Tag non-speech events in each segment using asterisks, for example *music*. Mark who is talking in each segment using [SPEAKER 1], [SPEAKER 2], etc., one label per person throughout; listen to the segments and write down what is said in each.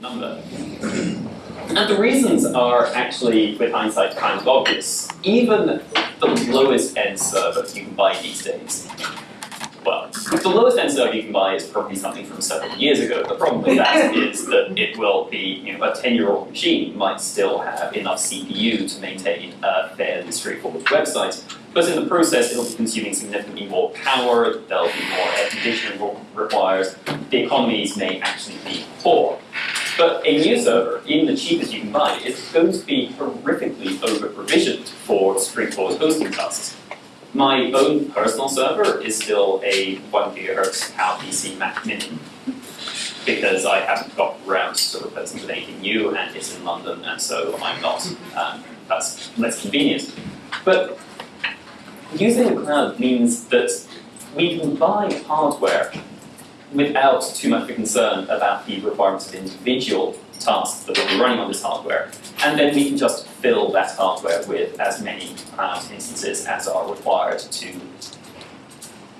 [SPEAKER 1] number. And the reasons are actually, with hindsight, kind of obvious. Even the lowest end server you can buy these days well, the lowest end server you can buy is probably something from several years ago. The problem with that *laughs* is that it will be, you know, a 10-year-old machine might still have enough CPU to maintain a fairly straightforward website, but in the process it'll be consuming significantly more power, there'll be more air conditioning required, the economies may actually be poor. But a new server, even the cheapest you can buy, is going to be horrifically over-provisioned for straightforward hosting tasks. My own personal server is still a 1 gigahertz PowerPC Mac Mini because I haven't got around to replacing with anything new and it's in London and so I'm not. Um, that's less convenient. But using the cloud means that we can buy hardware without too much of a concern about the requirements of individual tasks that will be running on this hardware. And then we can just fill that hardware with as many cloud instances as are required to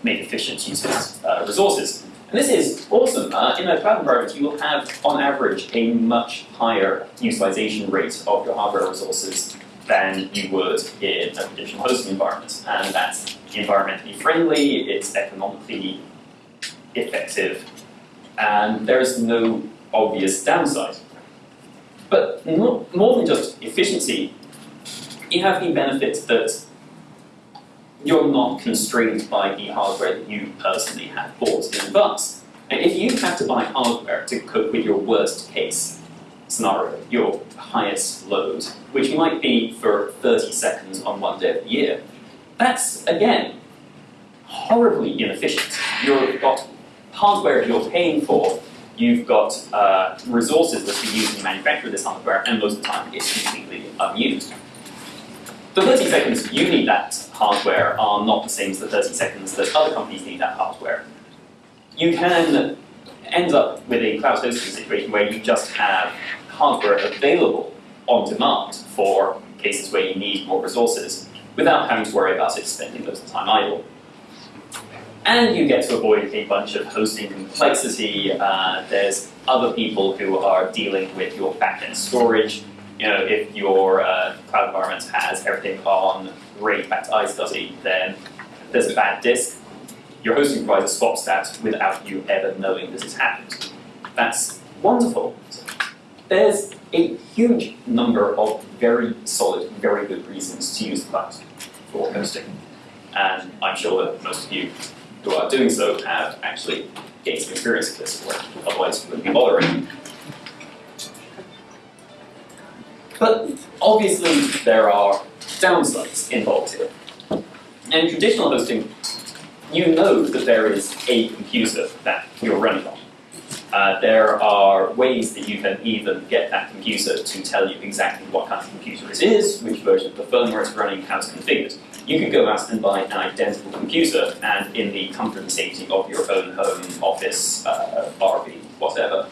[SPEAKER 1] make efficient use of uh, resources. And this is awesome. Uh, in a cloud environment, you will have, on average, a much higher utilization rate of your hardware resources than you would in a traditional hosting environment. And that's environmentally friendly, it's economically effective, and there is no obvious downside. But more than just efficiency, you have the benefit that you're not constrained by the hardware that you personally have bought in advance. And if you have to buy hardware to cope with your worst case scenario, your highest load, which might be for 30 seconds on one day of the year, that's, again, horribly inefficient. You've got hardware you're paying for you've got uh, resources that you use to manufacture this hardware, and most of the time it's completely unused. The 30 seconds you need that hardware are not the same as the 30 seconds that other companies need that hardware. You can end up with a cloud hosting situation where you just have hardware available on demand for cases where you need more resources without having to worry about it spending most of the time idle. And you get to avoid a bunch of hosting complexity. Uh, there's other people who are dealing with your backend storage. You know, if your uh, cloud environment has everything on RAID back to iSCSI, then there's a bad disk. Your hosting provider swaps that without you ever knowing this has happened. That's wonderful. There's a huge number of very solid, very good reasons to use the cloud for hosting. And I'm sure that most of you who are doing so have actually gained some experience with this work, otherwise you wouldn't be bothering. But obviously there are downsides involved here. In traditional hosting, you know that there is a computer that you're running on. Uh, there are ways that you can even get that computer to tell you exactly what kind of computer it is, which version of the firmware it's running, how it's configured you can go out and buy an identical computer and in the comfort and safety of your own home, office, uh, whatever,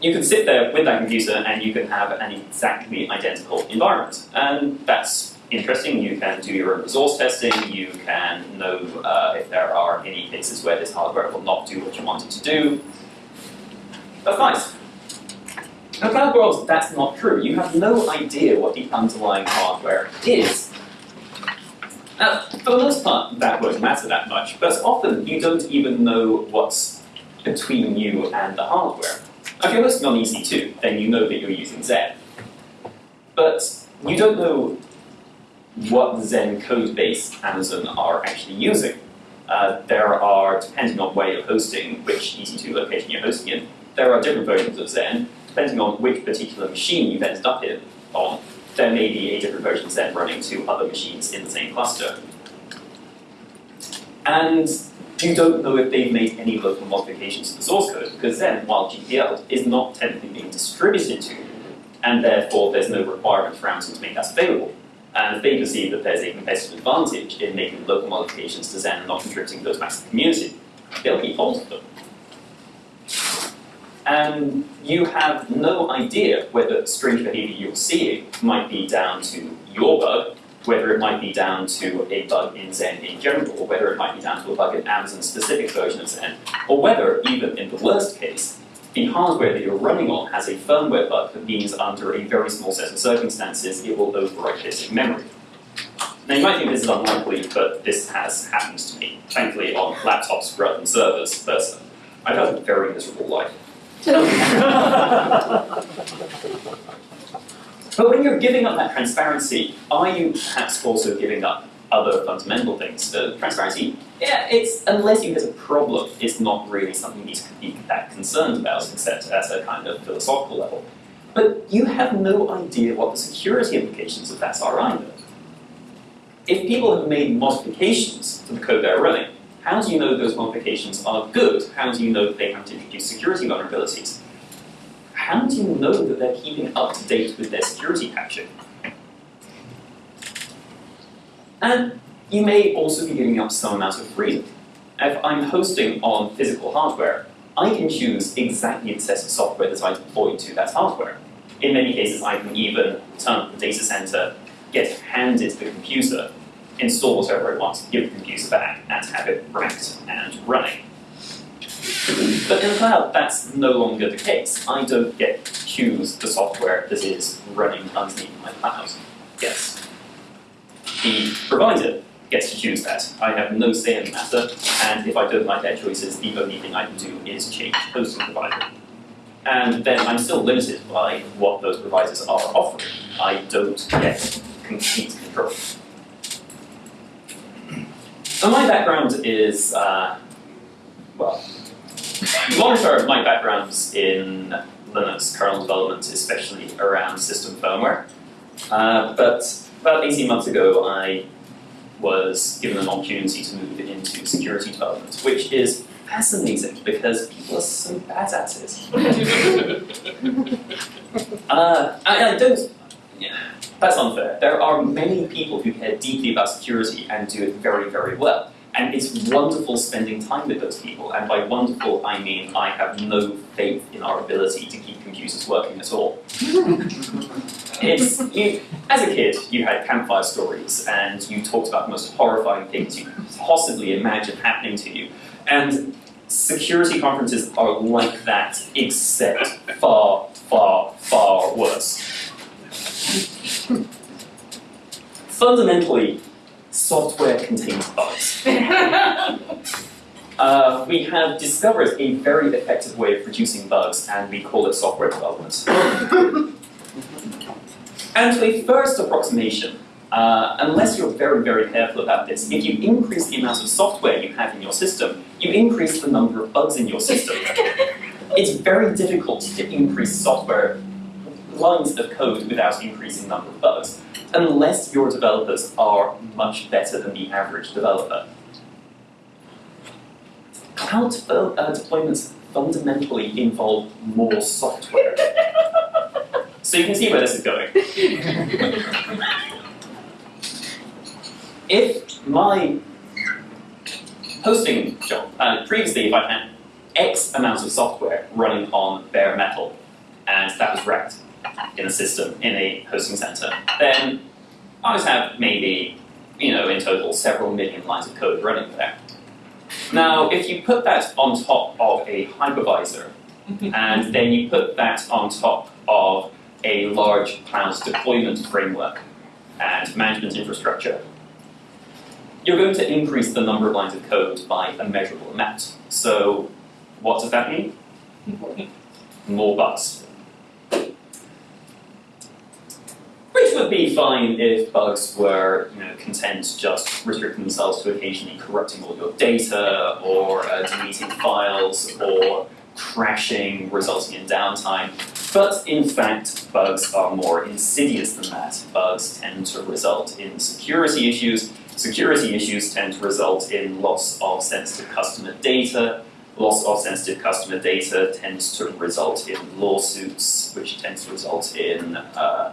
[SPEAKER 1] you can sit there with that computer and you can have an exactly identical environment. And that's interesting. You can do your own resource testing. You can know uh, if there are any cases where this hardware will not do what you want it to do. That's nice. In cloud world, that's not true. You have no idea what the underlying hardware is now, for the most part, that won't matter that much, but often you don't even know what's between you and the hardware. If you're hosting on EC2, then you know that you're using Xen. But you don't know what Xen code base Amazon are actually using. Uh, there are, depending on where you're hosting, which EC2 location you're hosting in, there are different versions of Xen, depending on which particular machine you've ended up in on there may be a different version then running to other machines in the same cluster. And you don't know if they've made any local modifications to the source code, because then, while GPL is not technically being distributed to and therefore there's no requirement for Amazon to make that available. And if they perceive that there's a competitive advantage in making local modifications to Xen and not contributing those back to the community, they'll keep hold of them and you have no idea whether strange behavior you're seeing might be down to your bug, whether it might be down to a bug in Xen in general, or whether it might be down to a bug in Amazon's specific version of Xen, or whether, even in the worst case, the hardware that you're running on has a firmware bug that means under a very small set of circumstances it will overwrite basic memory. Now you might think this is unlikely, but this has happened to me, thankfully on laptops rather than servers, but I've had a very miserable life. *laughs* but when you're giving up that transparency, are you perhaps also giving up other fundamental things? Uh, transparency, yeah, it's unless you hit a problem, it's not really something you need to be that concerned about, except at a kind of philosophical level. But you have no idea what the security implications of that are either. If people have made modifications to the code they're running, how do you know those modifications are good? How do you know that they haven't introduced security vulnerabilities? How do you know that they're keeping up to date with their security patching? And you may also be giving up some amount of freedom. If I'm hosting on physical hardware, I can choose exactly the set of software that I deploy to that hardware. In many cases, I can even turn up the data center, get handed the computer, install whatever I want, give the user back, and have it racked and running. But in the cloud, that's no longer the case. I don't get to choose the software that is running underneath my cloud. Yes. The provider gets to choose that. I have no say in the matter, and if I don't like their choices, the only thing I can do is change hosting provider. And then I'm still limited by what those providers are offering. I don't get complete control. So my background is, uh, well, long term, my background's in Linux kernel development, especially around system firmware. Uh, but about 18 months ago, I was given an opportunity to move into security development, which is fascinating because people are so bad at it. *laughs* uh, I, I don't, yeah, that's unfair. There are many people who care deeply about security and do it very, very well. And it's wonderful spending time with those people. And by wonderful, I mean I have no faith in our ability to keep computers working at all. *laughs* it's, you, as a kid, you had campfire stories and you talked about the most horrifying things you could possibly imagine happening to you. And security conferences are like that, except far, far, far worse. Fundamentally, software contains bugs. *laughs* uh, we have discovered a very effective way of producing bugs, and we call it software development. *laughs* and to a first approximation, uh, unless you're very, very careful about this, if you increase the amount of software you have in your system, you increase the number of bugs in your system. *laughs* it's very difficult to increase software lines of code without increasing number of bugs unless your developers are much better than the average developer. Cloud uh, deployments fundamentally involve more software. so you can see where this is going. if my hosting job, uh, previously if I had X amount of software running on bare metal, and that was wrecked, in a system, in a hosting center, then I just have maybe, you know, in total several million lines of code running there. Now, if you put that on top of a hypervisor, *laughs* and then you put that on top of a large cloud deployment framework and management infrastructure, you're going to increase the number of lines of code by a measurable amount. So what does that mean? *laughs* More bugs. Which would be fine if bugs were you know, content just restricting themselves to occasionally corrupting all your data, or uh, deleting files, or crashing, resulting in downtime. But in fact, bugs are more insidious than that. Bugs tend to result in security issues. Security issues tend to result in loss of sensitive customer data. Loss of sensitive customer data tends to result in lawsuits, which tends to result in uh,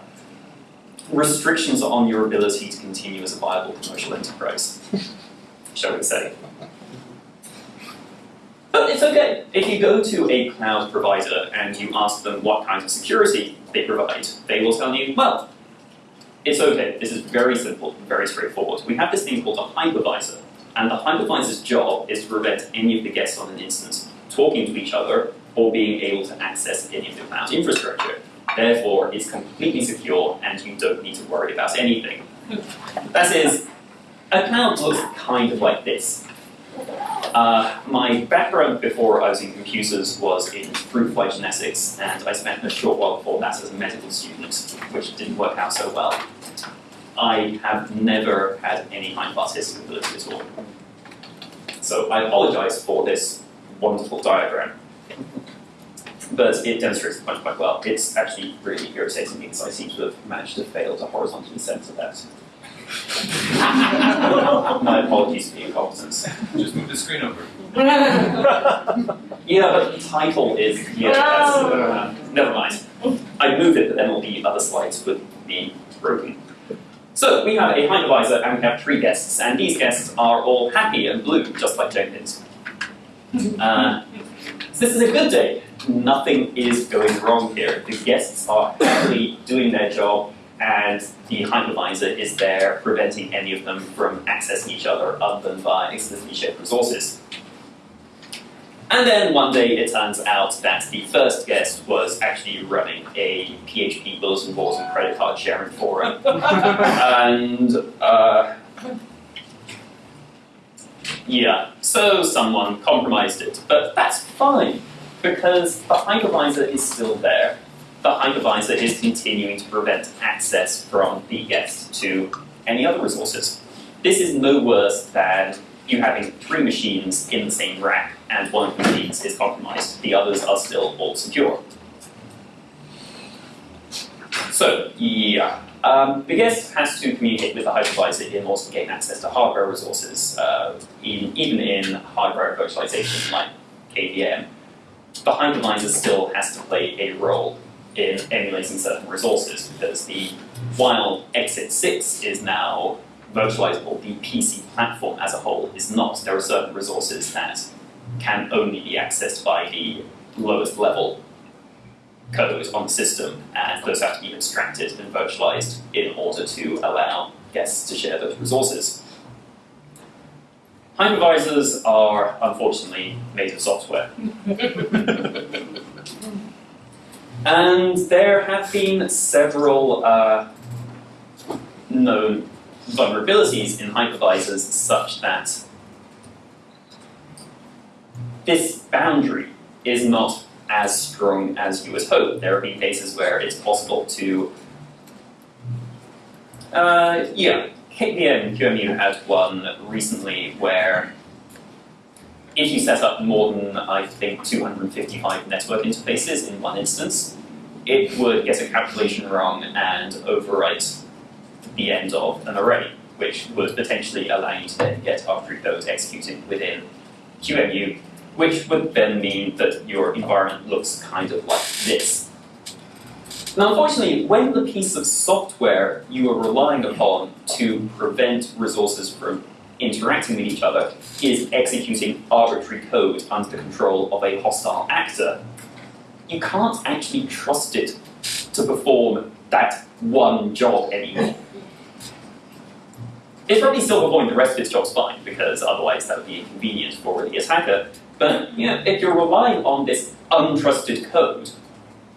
[SPEAKER 1] restrictions on your ability to continue as a viable commercial enterprise, *laughs* shall we say. But it's okay. If you go to a cloud provider and you ask them what kinds of security they provide, they will tell you, well, it's okay. This is very simple, very straightforward. We have this thing called a hypervisor, and the hypervisor's job is to prevent any of the guests on an instance talking to each other or being able to access any of the cloud infrastructure. Therefore, it's completely secure and you don't need to worry about anything. That is, a cloud looks kind of like this. Uh, my background before I was in computers was in fruit fly genetics, and I spent a short while before that as a medical student, which didn't work out so well. I have never had any kind of artistic ability at all. So I apologize for this wonderful diagram. But it demonstrates the point quite well. It's actually really irritating because I seem to have managed to fail to horizontally center that. *laughs* My apologies for the incompetence.
[SPEAKER 2] Just move the screen over. *laughs*
[SPEAKER 1] Yeah, but the title is, yeah, that's, uh, never mind. I move it, but then all the other slides would be broken. So we have a hypervisor and we have three guests, and these guests are all happy and blue, just like Jenkins. Uh, so this is a good day. Nothing is going wrong here. The guests are happily doing their job, and the hypervisor is there preventing any of them from accessing each other other than via explicitly shared resources. And then one day it turns out that the first guest was actually running a PHP bulletin board and credit card sharing forum. *laughs* and uh, yeah, so someone compromised it. But that's fine, because the hypervisor is still there. The hypervisor is continuing to prevent access from the guest to any other resources. This is no worse than you having three machines in the same rack and one of the machines is compromised. The others are still all secure. So, yeah. Um, the guest has to communicate with the hypervisor in order to gain access to hardware resources, uh, in, even in hardware virtualization like KVM. Behind the hypervisor still has to play a role in emulating certain resources because the while x86 is now virtualizable, the PC platform as a whole is not. There are certain resources that can only be accessed by the lowest level code on the system, and those have to be abstracted and virtualized in order to allow guests to share those resources. Hypervisors are unfortunately made of software. *laughs* and there have been several uh, known vulnerabilities in hypervisors such that this boundary is not as strong as you would hope. There have been cases where it's possible to, uh, yeah, KVM QEMU had one recently where if you set up more than, I think, 255 network interfaces in one instance, it would get a calculation wrong and overwrite the end of an array, which would potentially allow you to then get arbitrary code executing within QEMU which would then mean that your environment looks kind of like this. Now, unfortunately, when the piece of software you are relying upon to prevent resources from interacting with each other is executing arbitrary code under the control of a hostile actor, you can't actually trust it to perform that one job anymore. It's probably still performing the rest of its jobs fine, because otherwise that would be inconvenient for the attacker, but you know, if you're relying on this untrusted code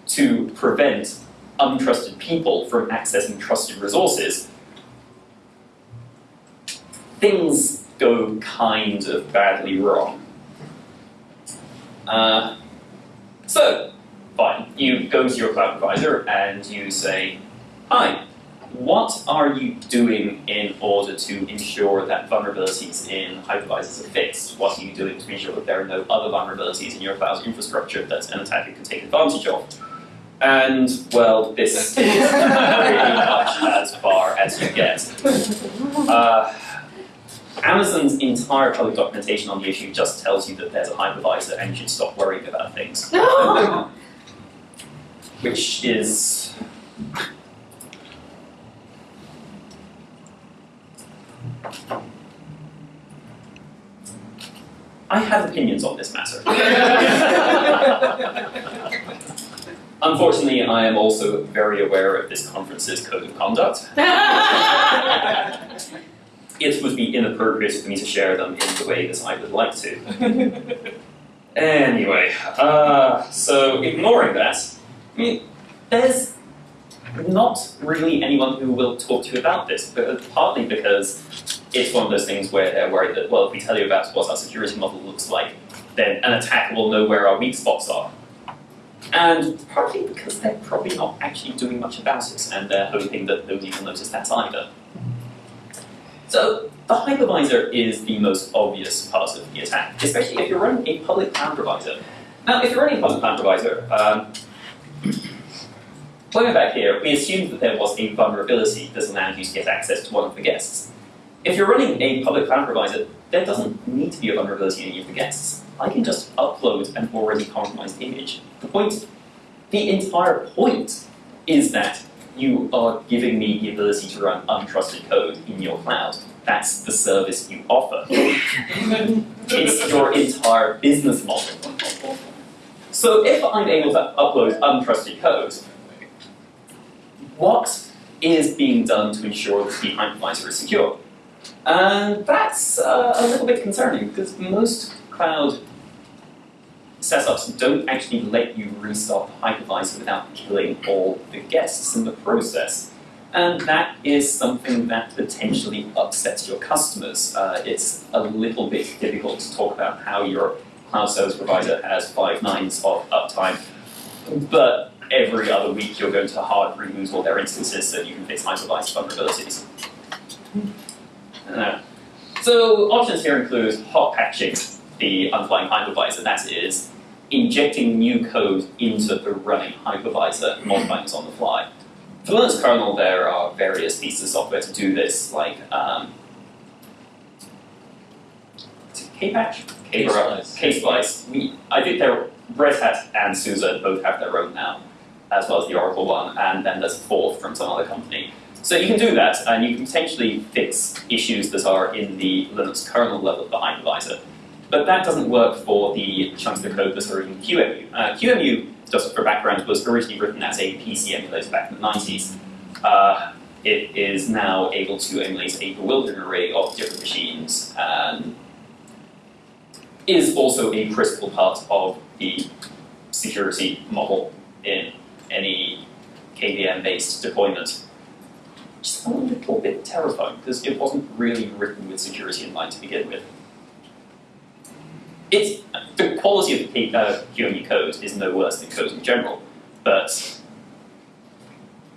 [SPEAKER 1] to prevent untrusted people from accessing trusted resources, things go kind of badly wrong. Uh, so, fine, you go to your cloud provider and you say, hi, what are you doing in order to ensure that vulnerabilities in hypervisors are fixed? What are you doing to ensure that there are no other vulnerabilities in your cloud infrastructure that an attacker can take advantage of? And, well, this *laughs* is pretty much as far as you get. Uh, Amazon's entire public documentation on the issue just tells you that there's a hypervisor and you should stop worrying about things. *laughs* Which is I have opinions on this matter. *laughs* Unfortunately, I am also very aware of this conference's code of conduct. *laughs* it would be inappropriate for me to share them in the way that I would like to. *laughs* Anyway, uh, so ignoring that, I mean, there's not really anyone who will talk to you about this, but partly because it's one of those things where they're worried that, well, if we tell you about what our security model looks like, then an attacker will know where our weak spots are. And partly because they're probably not actually doing much about it, and they're hoping that nobody will notice that either. So the hypervisor is the most obvious part of the attack, especially if you're running a public cloud provider. Now, if you're running a public cloud provider, um, *clears throat* going back here, we assumed that there was a vulnerability that allowed you to get access to one of the guests. If you're running a public cloud provider, there doesn't need to be a vulnerability in any of the guests. I can just upload an already compromised image. The point, the entire point is that you are giving me the ability to run untrusted code in your cloud. That's the service you offer. it's your entire business model. So if I'm able to upload untrusted code, what is being done to ensure that the hypervisor is secure? And that's uh, a little bit concerning because most cloud setups don't actually let you restart the hypervisor without killing all the guests in the process. And that is something that potentially upsets your customers. Uh, it's a little bit difficult to talk about how your cloud service provider has five nines of uptime, but every other week you're going to hard remove all their instances so you can fix hypervisor vulnerabilities. Uh, so options here include hot patching the underlying hypervisor, that is, injecting new code into the running hypervisor, modifying it on the fly. For Linux kernel, there are various pieces of software to do this, like um, Kpatch?
[SPEAKER 2] Ksplice.
[SPEAKER 1] Ksplice. We, I think they're Red Hat and SUSE both have their own now, as well as the Oracle one, and then there's a fourth from some other company. So you can do that, and you can potentially fix issues that are in the Linux kernel level of the hypervisor. But that doesn't work for the chunks of code that are in QEMU. Uh, QEMU, just for background, was originally written as a PC emulator back in the 90s. Uh, it is now able to emulate a bewildering array of different machines, and is also a critical part of the security model in any KVM-based deployment. Just a little bit terrifying, because it wasn't really written with security in mind to begin with. It's, the quality of the uh, QEMU code is no worse than code in general, but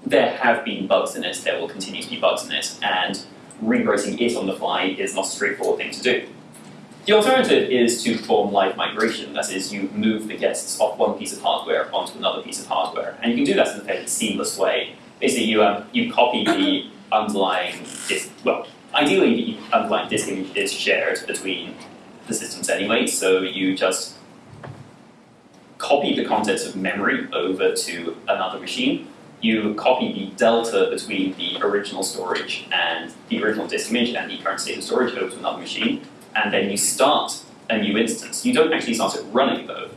[SPEAKER 1] there have been bugs in it, there will continue to be bugs in it, and rewriting it on the fly is not a straightforward thing to do. The alternative is to perform live migration, that is, you move the guests off one piece of hardware onto another piece of hardware, and you can do that in a fairly seamless way. Basically, you, um, you copy the underlying disk, well, ideally the underlying disk image is shared between the systems anyway, so you just copy the contents of memory over to another machine. You copy the delta between the original storage and the original disk image and the current state of storage over to another machine, and then you start a new instance. You don't actually start it running though.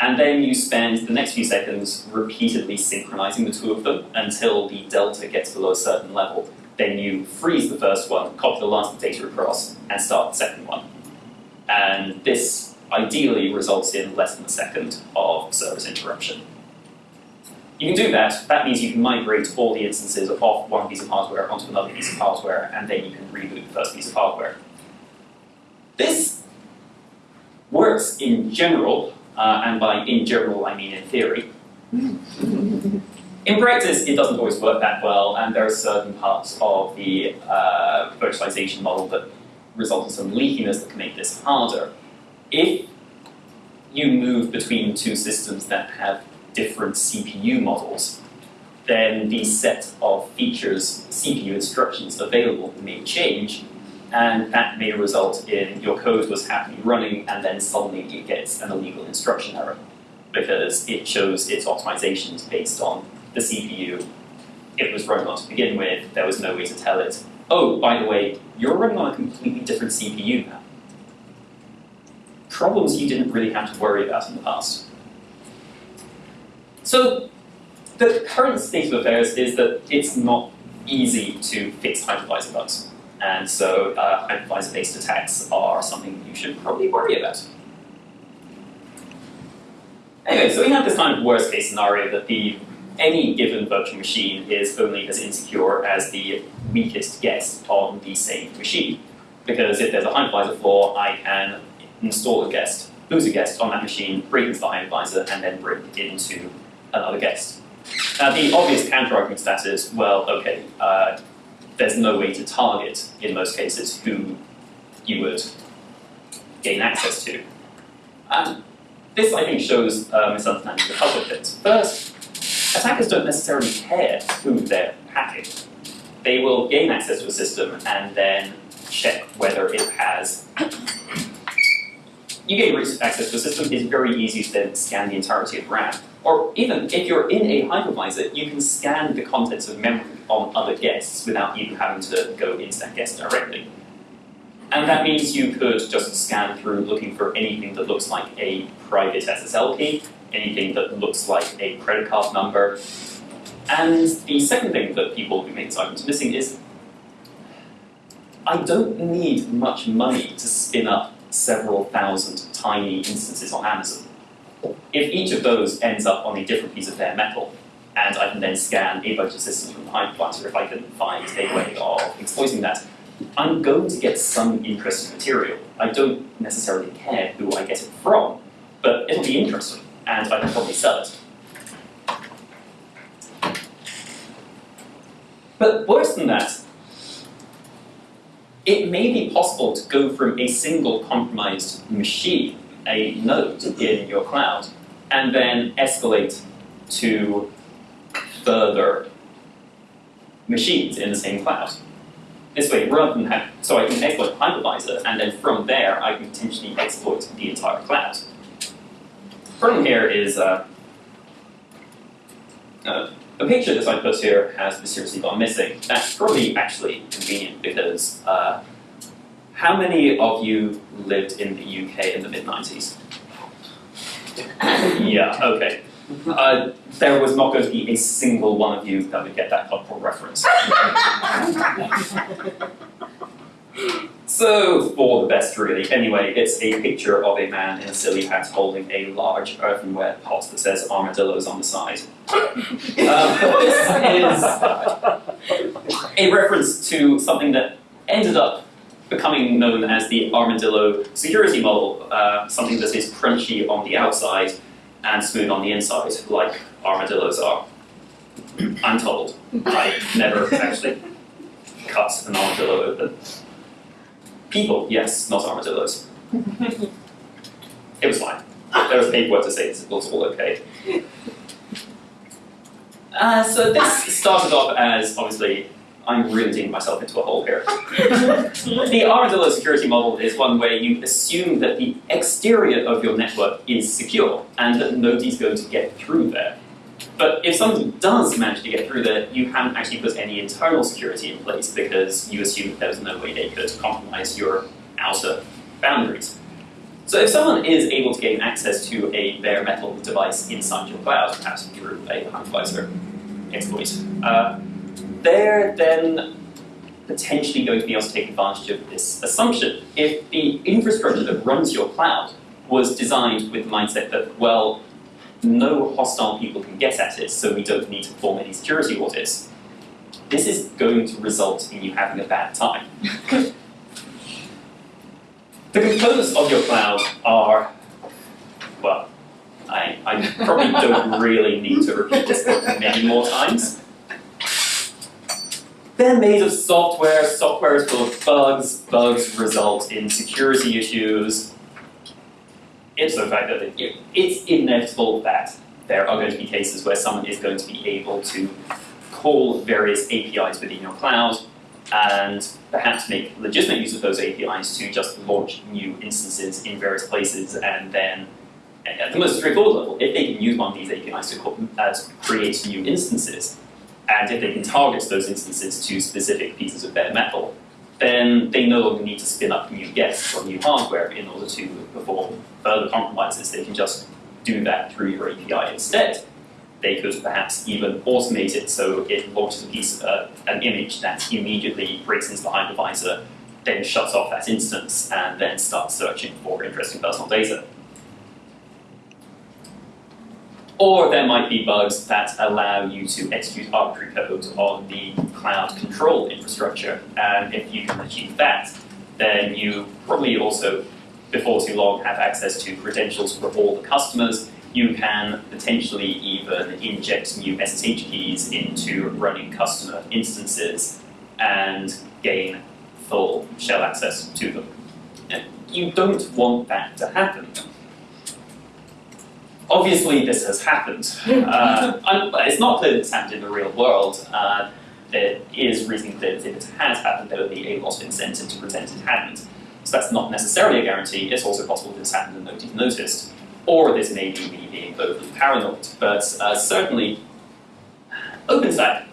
[SPEAKER 1] And then you spend the next few seconds repeatedly synchronizing the two of them until the delta gets below a certain level. Then you freeze the first one, copy the last data across, and start the second one. And this ideally results in less than a second of service interruption. You can do that. That means you can migrate all the instances of off one piece of hardware onto another piece of hardware, and then you can reboot the first piece of hardware. This works in general, uh, and by in general I mean in theory. in practice, it doesn't always work that well, and there are certain parts of the uh, virtualization model that result in some leakiness that can make this harder. If you move between two systems that have different CPU models, then the set of features, CPU instructions available may change, and that may result in your code was happily running and then suddenly it gets an illegal instruction error because it shows its optimizations based on the CPU it was running on to begin with, there was no way to tell it, oh, by the way, you're running on a completely different CPU now. Problems you didn't really have to worry about in the past. So the current state of affairs is that it's not easy to fix hypervisor bugs. And so uh, hypervisor-based attacks are something you should probably worry about. Anyway, so we have this kind of worst case scenario that the any given virtual machine is only as insecure as the weakest guest on the same machine. Because if there's a hypervisor flaw, I can install a guest, lose a guest on that machine, break into the hypervisor, and then break into another guest. Now the obvious counterargument to that is, well, okay, uh, there's no way to target, in most cases, who you would gain access to. And this, I think, shows a misunderstanding of a couple. First, attackers don't necessarily care who they're hacking. They will gain access to a system and then check whether it has. *coughs* You gain access to a system, it's very easy to then scan the entirety of RAM. Or even if you're in a hypervisor, you can scan the contents of memory on other guests without even having to go into that guest directly. And that means you could just scan through looking for anything that looks like a private SSL key, anything that looks like a credit card number. And the second thing that people who make argument missing is I don't need much money to spin up several thousand tiny instances on Amazon. If each of those ends up on a different piece of bare metal, and I can then scan a bunch of systems from the hypervisor if I can find a way of exploiting that, I'm going to get some interesting material. I don't necessarily care who I get it from, but it'll be interesting, and I can probably sell it. But worse than that, it may be possible to go from a single compromised machine, a node in your cloud, and then escalate to further machines in the same cloud. This way, rather than have, so I can exploit hypervisor, and then from there, I can potentially exploit the entire cloud. Problem here is uh, uh, the picture that I put here has mysteriously gone missing. That's probably actually convenient because uh, how many of you lived in the UK in the mid-90s? *coughs* yeah, okay. Uh, there was not going to be a single one of you that would get that helpful reference. *laughs* so, for the best really. Anyway, it's a picture of a man in a silly hat holding a large earthenware pot that says armadillos on the side. Uh, *laughs* this is a reference to something that ended up becoming known as the armadillo security model, uh, something that is crunchy on the outside and smooth on the inside, like armadillos are. I'm told. I never actually cut an armadillo open. People, yes, not armadillos. it was fine. There was paperwork to say it was all okay. Uh, so this started off as, obviously, I'm really digging myself into a hole here. *laughs* the armadillo security model is one where you assume that the exterior of your network is secure and that nobody's going to get through there. But if somebody does manage to get through there, you haven't actually put any internal security in place because you assume that there's no way they could compromise your outer boundaries. So if someone is able to gain access to a bare metal device inside your cloud, perhaps through a hypervisor exploit, uh, they're then potentially going to be able to take advantage of this assumption. If the infrastructure that runs your cloud was designed with the mindset that, well, no hostile people can get at it, so we don't need to perform any security audits, this is going to result in you having a bad time. *laughs* the components of your cloud are, well, I, I probably don't *laughs* really need to repeat this many more times. They're made of software, software is full of bugs, bugs result in security issues. It's the fact that it, it's inevitable that there are going to be cases where someone is going to be able to call various APIs within your cloud and perhaps make legitimate use of those APIs to just launch new instances in various places and then at the most straightforward level, if they can use one of these APIs to, call, uh, to create new instances, and if they can target those instances to specific pieces of bare metal, then they no longer need to spin up new guests or new hardware in order to perform further compromises. They can just do that through your API instead. They could perhaps even automate it so it launches a piece, uh, an image that immediately breaks into the hypervisor, then shuts off that instance, and then starts searching for interesting personal data. Or there might be bugs that allow you to execute arbitrary code on the cloud control infrastructure. And if you can achieve that, then you probably also, before too long, have access to credentials for all the customers. You can potentially even inject new SSH keys into running customer instances and gain full shell access to them. You don't want that to happen. Obviously, this has happened. Uh, it's not clear that it's happened in the real world. Uh, it is reasonably clear that if it has happened, there would be a lot of incentive to pretend it hadn't. So that's not necessarily a guarantee. It's also possible that it's happened and nobody's noticed. Or this may be me being overly paranoid. But uh, certainly, OpenStack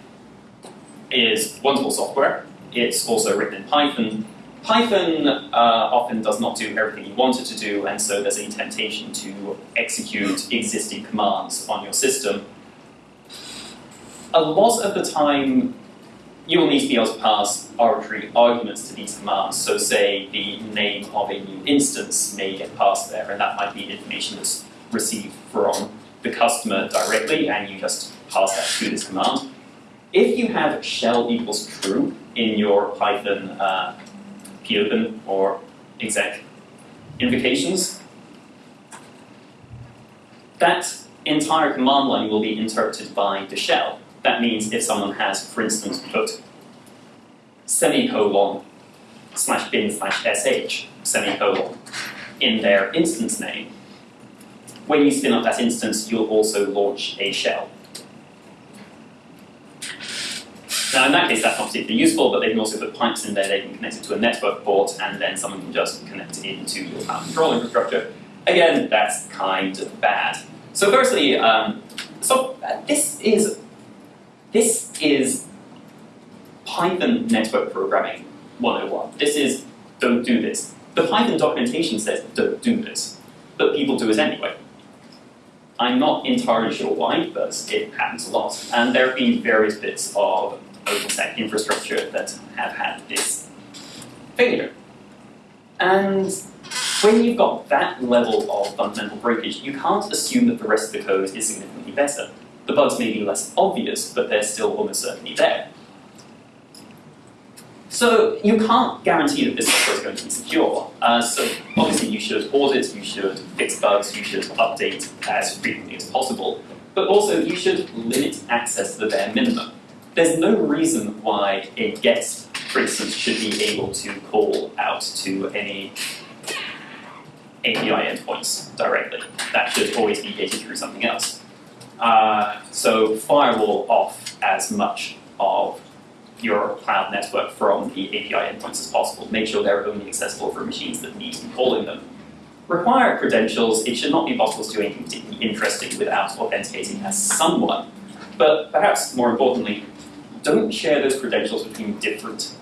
[SPEAKER 1] is wonderful software. It's also written in Python. Python uh, often does not do everything you want it to do, and so there's a temptation to execute existing commands on your system. A lot of the time, you will need to be able to pass arbitrary arguments to these commands. So say the name of a new instance may get passed there, and that might be information that's received from the customer directly, and you just pass that to this command. If you have shell equals true in your Python uh, popen or exec invocations, that entire command line will be interpreted by the shell. That means if someone has, for instance, put semicolon slash bin slash sh semicolon in their instance name, when you spin up that instance, you'll also launch a shell. Now in that case, that's not particularly useful, but they can also put pipes in there, they can connect it to a network port, and then someone can just connect it into your cloud control infrastructure. Again, that's kind of bad. So firstly, um, so uh, this is this is Python network programming 101. This is don't do this. The Python documentation says don't do this, but people do it anyway. I'm not entirely sure why, but it happens a lot. And there have been various bits of OpenStack infrastructure that have had this failure. And when you've got that level of fundamental breakage, you can't assume that the rest of the code is significantly better. The bugs may be less obvious, but they're still almost certainly there. So you can't guarantee that this software is going to be secure. Uh, so obviously you should audit, you should fix bugs, you should update as frequently as possible. But also you should limit access to the bare minimum there's no reason why a guest, for instance, should be able to call out to any API endpoints directly. That should always be gated through something else. Uh, so firewall off as much of your cloud network from the API endpoints as possible. Make sure they're only accessible for machines that need to be calling them. Require credentials. It should not be possible to do anything particularly interesting without authenticating as someone. But perhaps more importantly, don't share those credentials between different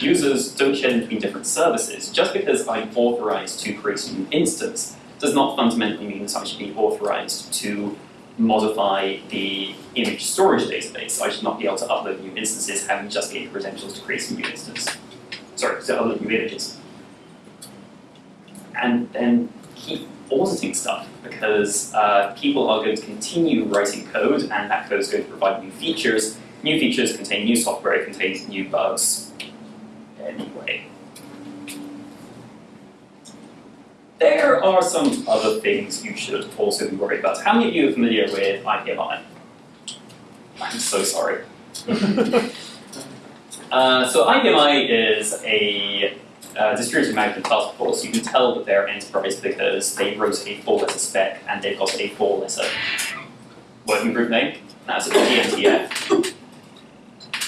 [SPEAKER 1] users, don't share them between different services. Just because I'm authorized to create a new instance does not fundamentally mean that I should be authorized to modify the image storage database. I should not be able to upload new instances having just gained credentials to create a new instance. Sorry, to upload new images. And then keep auditing stuff because uh, people are going to continue writing code and that code is going to provide new features New features contain new software, it contains new bugs. Anyway. There are some other things you should also be worried about. How many of you are familiar with IPMI? I'm so sorry. *laughs* uh, so IPMI is a uh, distributed management task force. You can tell that they're enterprise because they wrote a four-letter spec and they've got a four-letter working group name. That's a DMTF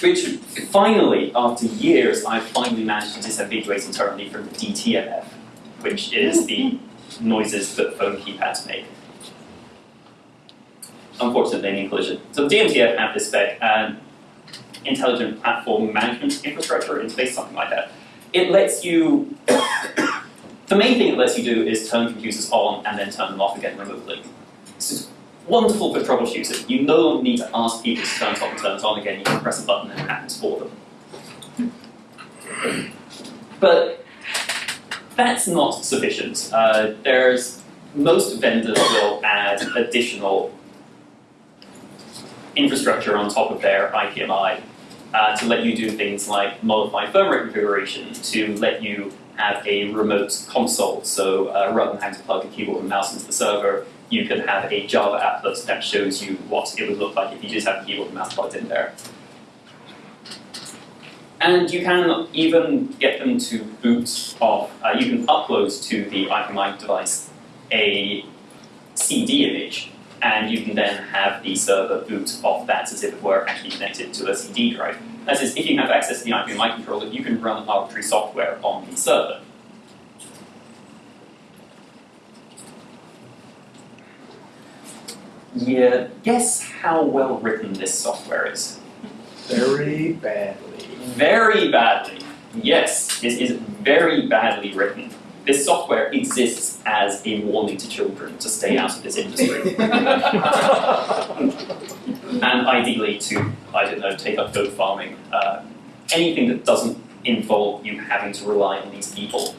[SPEAKER 1] which finally, after years, I finally managed to disambiguate internally from DTMF, which is the mm-hmm. noises that phone keypads make. Unfortunate naming collision. So DMTF have this spec, and intelligent platform management infrastructure interface, something like that. It lets you, *coughs* the main thing it lets you do is turn computers on and then turn them off again remotely. Wonderful for troubleshooting. You no longer need to ask people to turn it on and turn it on again. You can press a button and it happens for them. But that's not sufficient. Uh, there's most vendors will add additional infrastructure on top of their IPMI uh, to let you do things like modify firmware configuration, to let you have a remote console. So uh, rather than having to plug a keyboard and mouse into the server, you can have a Java applet that shows you what it would look like if you just have keyboard and mouse plugged in there. And you can even get them to boot off, uh, you can upload to the IPMI device a CD image, and you can then have the server boot off that as if it were actually connected to a CD drive. That is, if you have access to the IPMI controller, you can run arbitrary software on the server. Yeah, guess how well written this software is?
[SPEAKER 2] Very badly.
[SPEAKER 1] Very badly. Yes, it is very badly written. This software exists as a warning to children to stay out of this industry. *laughs* *laughs* and ideally to, I don't know, take up goat farming. Uh, anything that doesn't involve you having to rely on these people.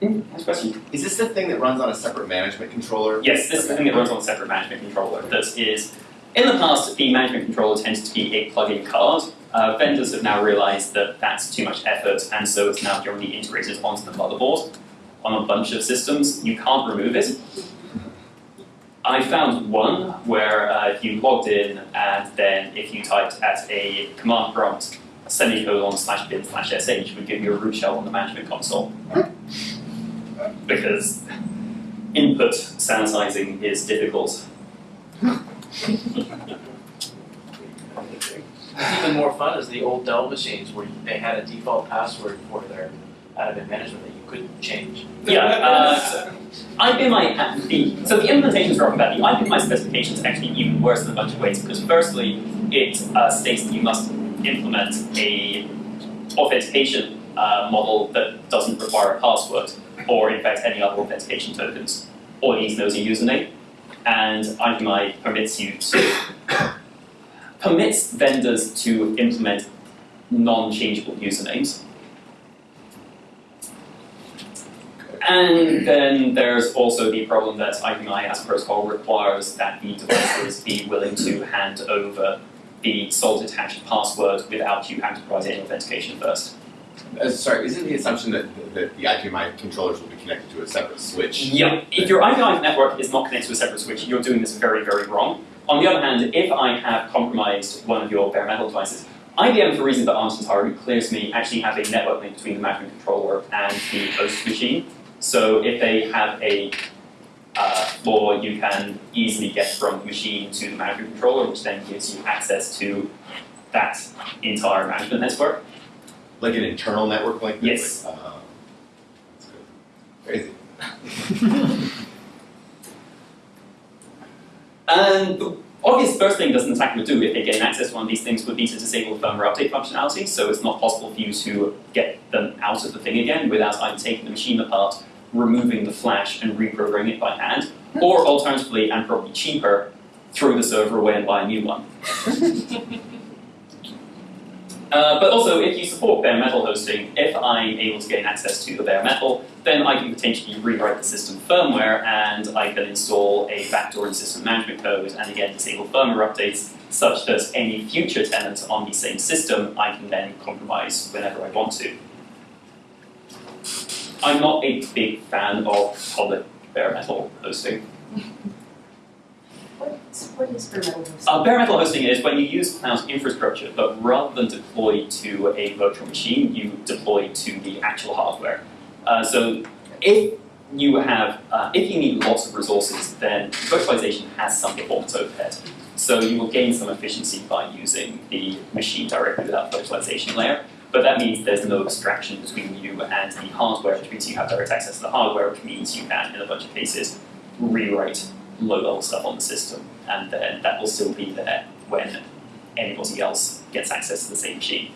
[SPEAKER 1] Hmm, Next question.
[SPEAKER 3] Is this the thing that runs on a separate management controller?
[SPEAKER 1] Yes, this is the thing that runs on a separate management controller. This is, in the past, the management controller tended to be a plug-in card. Uh, vendors have now realized that that's too much effort, and so it's now generally integrated onto the motherboard on a bunch of systems. You can't remove it. I found one where uh, if you logged in and then if you typed at a command prompt semicolon slash bin slash sh it would give you a root shell on the management console. Because input sanitizing is difficult.
[SPEAKER 4] Even more fun is the old Dell machines where they had a default password for their admin management that you couldn't change.
[SPEAKER 1] Yeah, uh, IPMI, the, so the implementation is wrong about the IPMI specification is actually even worse in a bunch of ways because firstly, it uh, states that you must implement a authentication uh, model that doesn't require a password or in fact any other authentication tokens. All it needs to know is your username. And IPMI permits you to *coughs* permits vendors to implement non-changeable usernames. And then there's also the problem that IPMI as a protocol requires that the devices be willing to hand over the salted hashed password without you having to provide any authentication first.
[SPEAKER 3] Uh, sorry, isn't the assumption that, that the IPMI controllers will be connected to a separate switch?
[SPEAKER 1] Yeah, if your IPMI network is not connected to a separate switch, you're doing this very, very wrong. On the other hand, if I have compromised one of your bare metal devices, IBM, for reasons that aren't entirely clear to me, actually have a network link between the management controller and the host machine. So if they have a uh, you can easily get from the machine to the management controller, which then gives you access to that entire management network.
[SPEAKER 3] Like an internal network link?
[SPEAKER 1] Yes.
[SPEAKER 3] Like, uh, that's good. Crazy. *laughs*
[SPEAKER 1] And the obvious first thing that an attacker would do if they gain access to one of these things would be to disable the firmware update functionality, so it's not possible for you to get them out of the thing again without either taking the machine apart, removing the flash and reprogramming it by hand, or alternatively, and probably cheaper, throw the server away and buy a new one. *laughs* Uh, but also, if you support bare metal hosting, if I'm able to gain access to the bare metal, then I can potentially rewrite the system firmware and I can install a backdoor in system management code and again disable firmware updates such that any future tenant on the same system I can then compromise whenever I want to. I'm not a big fan of public bare metal hosting. *laughs*
[SPEAKER 5] What, is bare metal hosting?
[SPEAKER 1] Uh, bare metal hosting is when you use cloud infrastructure, but rather than deploy to a virtual machine, you deploy to the actual hardware. Uh, so if you have, uh, if you need lots of resources, then virtualization has some performance overhead. So you will gain some efficiency by using the machine directly without virtualization layer. But that means there's no abstraction between you and the hardware, which means you have direct access to the hardware, which means you can, in a bunch of cases, rewrite low-level stuff on the system, and then that will still be there when anybody else gets access to the same machine.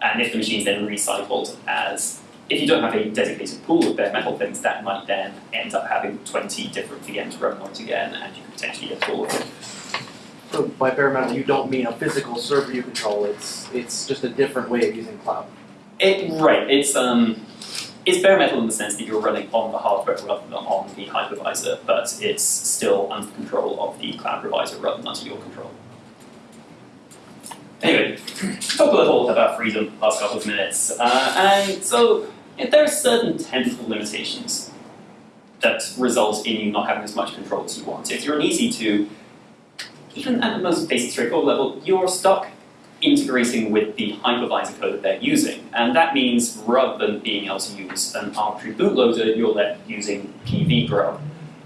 [SPEAKER 1] And if the machine is then recycled as, if you don't have a designated pool of bare metal things, that might then end up having 20 different VMs running on it again, and you could potentially get all of them.
[SPEAKER 2] So by bare metal, you don't mean a physical server you control. It's it's just a different way of using cloud.
[SPEAKER 1] It, right, it's, um, it's bare metal in the sense that you're running on the hardware rather than on the hypervisor, but it's still under control of the cloud provider rather than under your control. Anyway, talk a little about freedom last couple of minutes. Uh, and so there are certain technical limitations that result in you not having as much control as you want. If you're on EC2, even at the most basic straightforward level, you're stuck integrating with the hypervisor code that they're using. And that means rather than being able to use an arbitrary bootloader, you're left using pvgrub,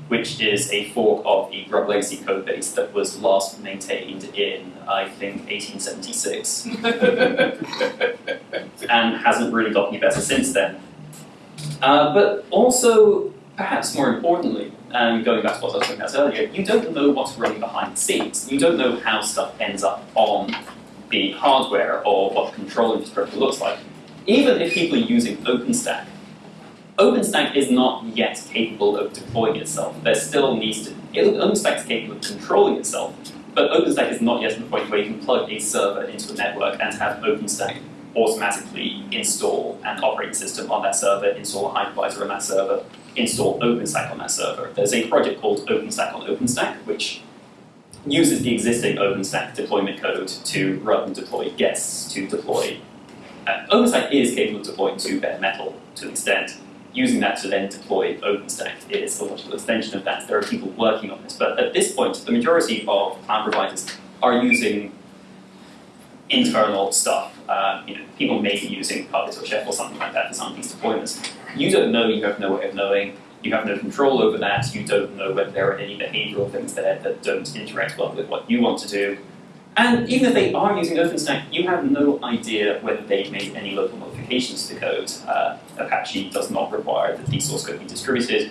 [SPEAKER 1] which is a fork of the grub legacy code base that was last maintained in, I think, 1876, *laughs* and hasn't really got any better since then. Uh, but also, perhaps more importantly, and going back to what I was talking about earlier, you don't know what's running behind the scenes. You don't know how stuff ends up on the hardware or what the control infrastructure looks like. Even if people are using OpenStack, OpenStack is not yet capable of deploying itself. There still needs to, OpenStack is capable of controlling itself, but OpenStack is not yet at the point where you can plug a server into a network and have OpenStack automatically install an operating system on that server, install a hypervisor on that server, install OpenStack on that server. There's a project called OpenStack on OpenStack, which uses the existing OpenStack deployment code to run deploy guests to deploy. Uh, OpenStack is capable of deploying to bare metal to an extent. Using that to then deploy OpenStack is a logical extension of that. There are people working on this, but at this point, the majority of cloud providers are using internal stuff. Uh, you know, people may be using Puppet or Chef or something like that for some of these deployments. You don't know, you have no way of knowing, you have no control over that, you don't know whether there are any behavioral things there that don't interact well with what you want to do. And even if they are using OpenStack, you have no idea whether they've made any local modifications to the code. Uh, Apache does not require that the source code be distributed,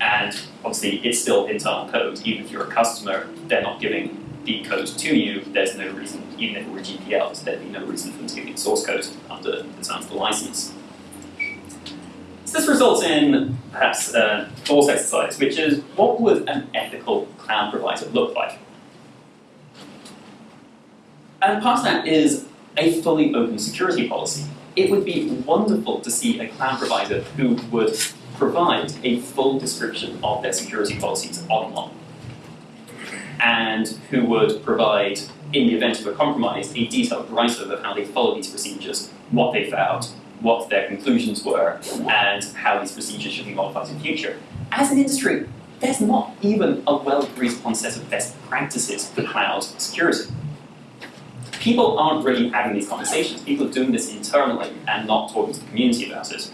[SPEAKER 1] and obviously it's still internal code. Even if you're a customer, they're not giving the code to you, there's no reason, even if it were GPL, there'd be no reason for them to give you source code under the terms of the license. So this results in perhaps a false exercise, which is what would an ethical cloud provider look like? And part of that is a fully open security policy. It would be wonderful to see a cloud provider who would provide a full description of their security policies online and who would provide, in the event of a compromise, a detailed write-up of how they follow these procedures, what they found, what their conclusions were, and how these procedures should be modified in the future. As an industry, there's not even a well-agreed upon set of best practices for cloud security. People aren't really having these conversations. People are doing this internally and not talking to the community about it.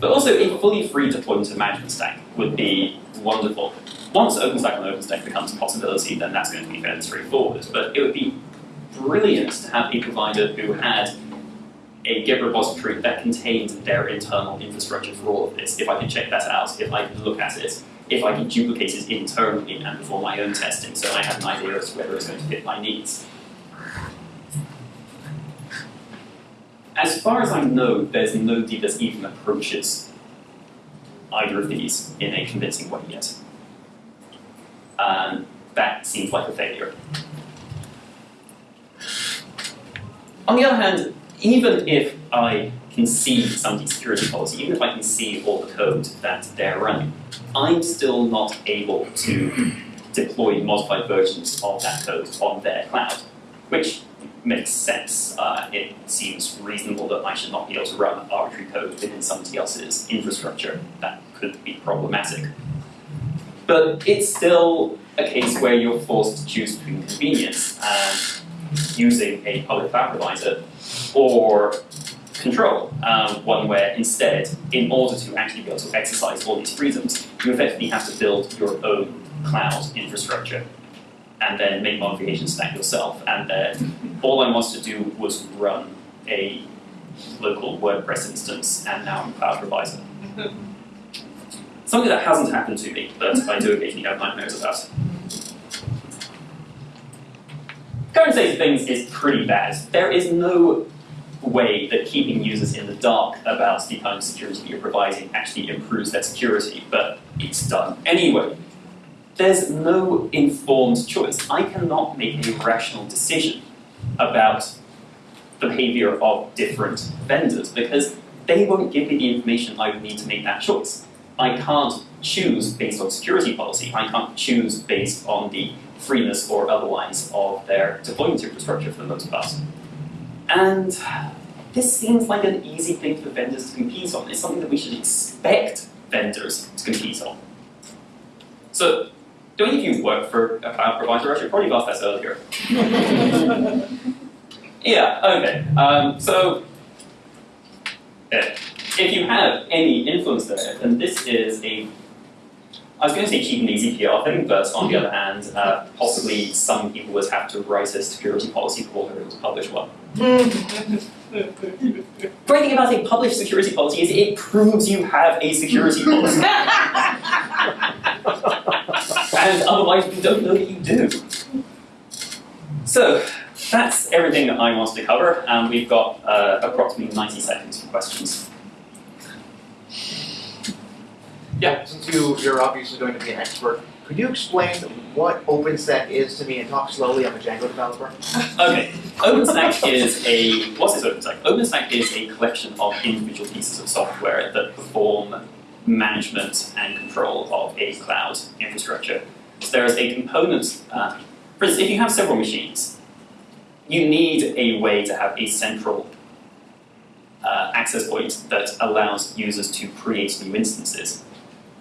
[SPEAKER 1] But also, a fully free deployment of management stack would be wonderful. Once OpenStack on OpenStack becomes a possibility, then that's going to be fairly straightforward. But it would be brilliant to have a provider who had a Git repository that contained their internal infrastructure for all of this. If I could check that out, if I could look at it, if I could duplicate it internally and perform my own testing, so I have an idea as to whether it's going to fit my needs. As far as I know, there's no nobody that even approaches either of these in a convincing way yet. Um, that seems like a failure. On the other hand, even if I can see somebody's security policy, even if I can see all the code that they're running, I'm still not able to deploy modified versions of that code on their cloud, which makes sense. Uh, it seems reasonable that I should not be able to run arbitrary code within somebody else's infrastructure. That could be problematic. But it's still a case where you're forced to choose between convenience and using a public cloud provider or control, um, one where instead, in order to actually be able to exercise all these freedoms, you effectively have to build your own cloud infrastructure and then make modifications to that yourself. And then all I wanted to do was run a local WordPress instance, and now I'm a cloud provider. *laughs* Something that hasn't happened to me, but I do occasionally have nightmares about. Current state of things is pretty bad. There is no way that keeping users in the dark about the kind of security you're providing actually improves their security, but it's done anyway. There's no informed choice. I cannot make a rational decision about the behavior of different vendors because they won't give me the information I would need to make that choice. I can't choose based on security policy. I can't choose based on the freeness or otherwise of their deployment infrastructure for the most part. And this seems like an easy thing for vendors to compete on. It's something that we should expect vendors to compete on. So, do any of you work for a cloud provider? I should probably have asked that earlier. *laughs* yeah, okay. Um, so, if you have any influence there, then this is a I was going to say cheap and easy PR thing, but on the other hand, uh, possibly some people would have to write a security policy they're able to publish one. *laughs* The great thing about a published security policy is it proves you have a security policy. *laughs* and otherwise we don't know that you do. So, that's everything that I wanted to cover, and we've got uh, approximately 90 seconds for questions. Yeah.
[SPEAKER 2] Since you, you're obviously going to be an expert, could you explain what OpenStack is to me and talk slowly? I'm a Django developer.
[SPEAKER 1] Okay, OpenStack is a, what's OpenStack? OpenStack is a collection of individual pieces of software that perform management and control of a cloud infrastructure. So there is a component, uh, for instance, if you have several machines, you need a way to have a central uh, access point that allows users to create new instances.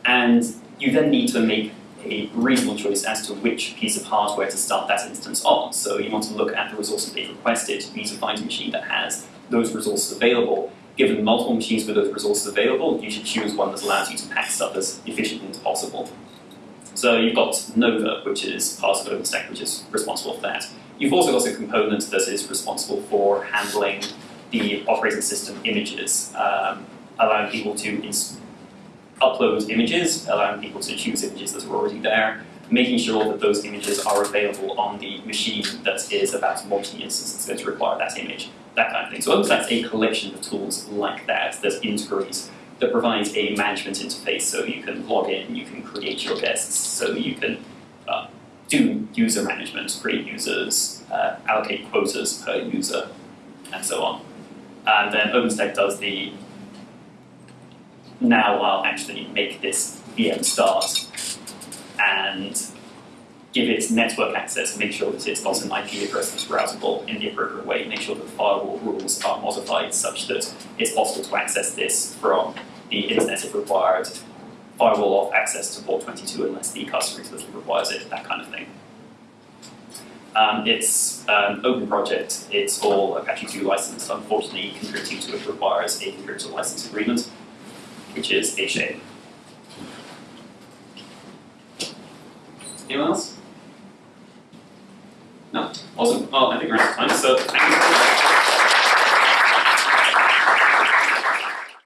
[SPEAKER 1] And you then need to make a reasonable choice as to which piece of hardware to start that instance on. So you want to look at the resources they've requested, you need to find a machine that has those resources available. Given multiple machines with those resources available, you should choose one that allows you to pack stuff as efficiently as possible. So you've got Nova, which is part of OpenStack, which is responsible for that. You've also got a component that is responsible for handling the operating system images, um, allowing people to upload images, allowing people to choose images that are already there, making sure that those images are available on the machine that is about to launch the instance that's going to require that image, that kind of thing. So OpenStack's a collection of tools like that that integrates, that provides a management interface so you can log in, you can create your guests, so you can uh, do user management, create users, uh, allocate quotas per user, and so on. And then OpenStack does the now I'll actually make this VM start and give it network access, make sure that it's got an IP address that's routable in the appropriate way, make sure that firewall rules are modified such that it's possible to access this from the internet if required, firewall off access to port 22 unless the customer explicitly requires it, that kind of thing. Um, it's an open project, it's all Apache 2 licensed, unfortunately contributing to it requires a contributor license agreement, which is a shame. Anyone else? No? Awesome. Well, I think we're out of time, so.